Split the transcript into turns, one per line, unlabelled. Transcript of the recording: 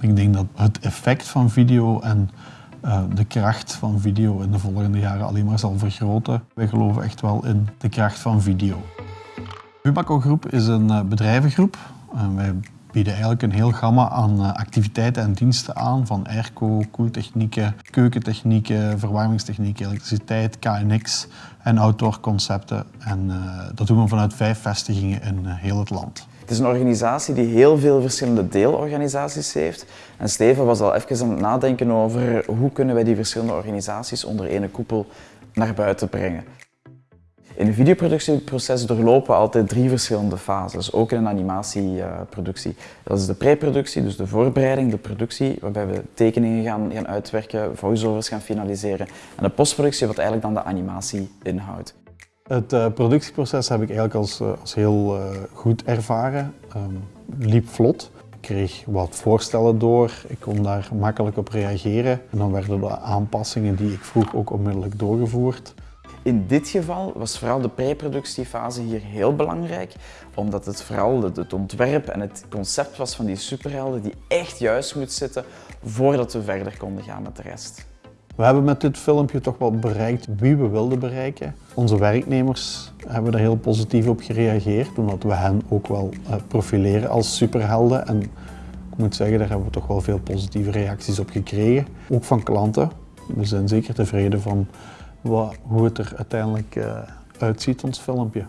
Ik denk dat het effect van video en uh, de kracht van video in de volgende jaren alleen maar zal vergroten. Wij geloven echt wel in de kracht van video. Bumaco Groep is een uh, bedrijvengroep. Uh, wij bieden eigenlijk een heel gamma aan activiteiten en diensten aan, van airco, koeltechnieken, keukentechnieken, verwarmingstechnieken, elektriciteit, KNX en outdoor concepten. En dat doen we vanuit vijf vestigingen in heel het land.
Het is een organisatie die heel veel verschillende deelorganisaties heeft. En Steven was al even aan het nadenken over hoe kunnen wij die verschillende organisaties onder één koepel naar buiten brengen. In een videoproductieproces doorlopen we altijd drie verschillende fases, ook in een animatieproductie. Dat is de preproductie, dus de voorbereiding, de productie, waarbij we tekeningen gaan, gaan uitwerken, voiceovers gaan finaliseren. En de postproductie, wat eigenlijk dan de animatie inhoudt.
Het uh, productieproces heb ik eigenlijk als, uh, als heel uh, goed ervaren. Um, liep vlot. Ik kreeg wat voorstellen door, ik kon daar makkelijk op reageren. En dan werden de aanpassingen die ik vroeg ook onmiddellijk doorgevoerd.
In dit geval was vooral de preproductiefase hier heel belangrijk, omdat het vooral het ontwerp en het concept was van die superhelden die echt juist moet zitten voordat we verder konden gaan met de rest.
We hebben met dit filmpje toch wel bereikt wie we wilden bereiken. Onze werknemers hebben er heel positief op gereageerd, omdat we hen ook wel uh, profileren als superhelden. En ik moet zeggen, daar hebben we toch wel veel positieve reacties op gekregen. Ook van klanten. We zijn zeker tevreden van wat, hoe het er uiteindelijk uh, uitziet, ons filmpje.